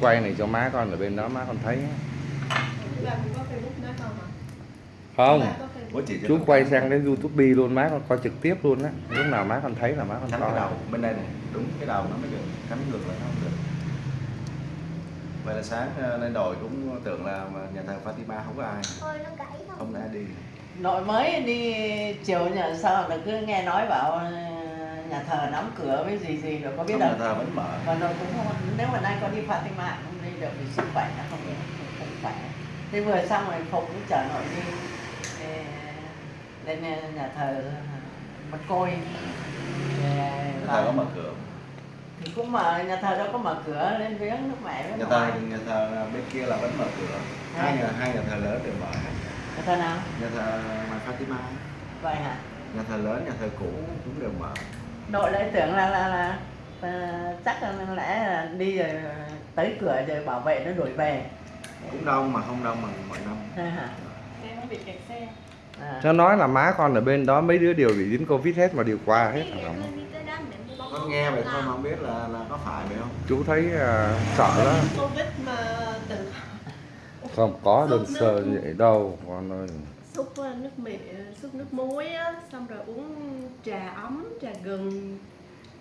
quay này cho má con ở bên đó má con thấy Là cũng có Facebook nữa không chú quay sang đến youtube luôn má con coi trực tiếp luôn á. Lúc nào má con thấy là má con coi. đầu bên đây này đúng cái đầu nó mới được cắm ngược lại nó không được. Vậy là sáng ờ, lên đồi cũng tưởng là nhà thờ Fatima không có ai. Ôi nó gãy không? ai đi. Nội mới đi chiều nhờ sao là cứ nghe nói bảo nhà thờ đóng cửa với gì gì rồi có biết không, đâu. nhà thờ vẫn mở. Còn rồi cũng không nếu mà nay có đi Fatima không đi được vì sức khỏe nó không không khỏe. Thế vừa xong rồi phục cũng chở nội đi. Lên nhà thờ mất côi. Ờ, nhà thờ có mở cửa thì cũng mở nhà thờ đâu có mở cửa lên viếng nước mẹ với nhà thờ nhà thờ bên kia là vẫn mở cửa. Hai nhà hai nhà thờ lớn đều mở. Nhà thờ nào? Nhà thờ ngoài Fatima. Vậy hả? Nhà thờ lớn nhà thờ cũ cũng đều mở nội lại tưởng là là là ờ, chắc là lẽ là đi rồi tới cửa rồi bảo vệ nó đuổi về. Cũng đông mà không đông bằng mọi năm. Hả? Em không bị kẹt xe. à. nó nói là má con ở bên đó mấy đứa đều bị dính covid hết mà đều qua hết hả con nghe vậy thôi mà không biết là là có phải vậy không? Chú thấy à, sợ đó Covid mà từng không có đơn sơ vậy đâu con ơi. Xúc ờ, nước mì xúc nước muối á, xong rồi uống trà ấm, trà gừng.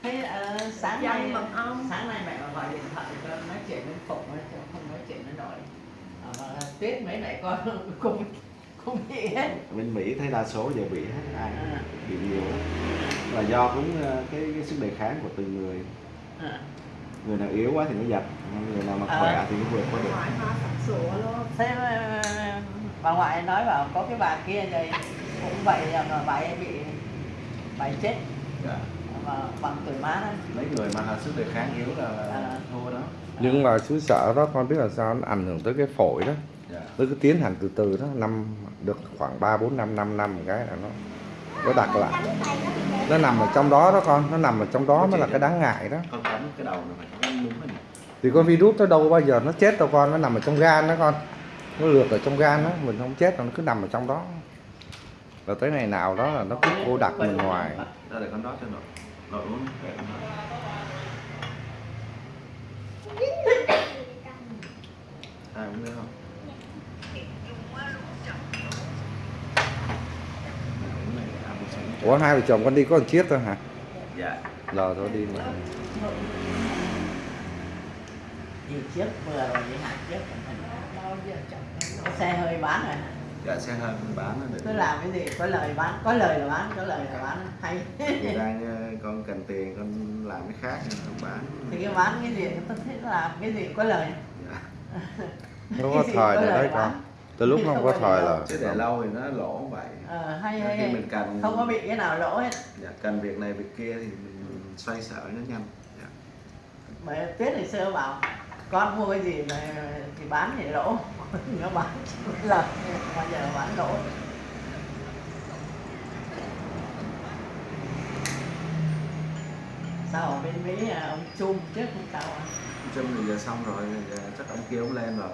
thế ờ, sáng nay mật ong. sáng nay mẹ mà gọi điện thoại cho nói chuyện với chứ không nói chuyện với nội à, mà tuyết mấy mẹ con cũng cũng bị hết bên Mỹ thấy đa số giờ bị hết ai à, bị nhiều là do cũng ờ, cái, cái sức đề kháng của từng người à. người nào yếu quá thì nó giật người nào mà Ờ. khỏe thì nó vượt qua được Ngoại hoa sặc sụa luôn. thế ờ, bà ngoại nói bảo có cái bà kia rồi cũng vậy mà bà ấy bị bà ấy chết. Dạ. mà bằng tuổi má đó. Mấy người mà sức đề kháng yếu là À. thua đó. Nhưng mà chú sợ đó con biết là sao nó ảnh hưởng tới cái phổi đó. Dạ. nó cứ tiến hành từ từ đó năm được khoảng 3 4 5 5 năm một cái là nó nó đặt lại. Nó nằm ở trong đó đó con nó nằm ở trong đó mới là cái đáng ngại đó. Con cắm cái đầu này phải cắm đúng rồi thì con virus nó đâu bao giờ nó chết đâu con nó nằm ở trong gan đó con. Nó lượt ở trong gan đó mình không chết nó cứ nằm ở trong đó rồi tới ngày nào đó là nó cứ cô đặt mình ngoài. Ra để con đó cho nội nội uống để con đó. ai uống nữa không? Ủa hai vợ chồng con đi có một chiếc thôi hả? Dạ. Giờ thôi đi mà. Đi trước vừa rồi đi em có xe hơi bán rồi hả? Dạ xe hơi mình bán nó cứ để làm cái gì? Có lời bán có lời là bán có lời là bán. Hay. Người đang ờ, con cần tiền con làm cái khác không bán. Thì cái bán cái gì? Tôi thích làm cái gì? Có lời. Dạ. nó có thời lời đấy bán. con tới lúc nó không có thời là chứ để lâu thì nó lỗ vậy. Ờ, hay Khi hay, hay. mình cần không có bị cái nào lỗ hết. Dạ, cần việc này việc kia thì mình xoay sở nó nhanh. Dạ. bởi tuyết ngày xưa bảo con mua cái gì mà thì bán thì lỗ nó bán lời. Bây giờ bán lỗ sao ở bên Mỹ à, ông Chung trước không sao à? Trâm thì giờ xong rồi giờ chắc ông kia ông lên rồi.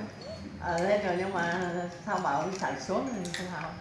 Ờ, lên rồi nhưng mà sao bảo ông chạy xuống thì không sao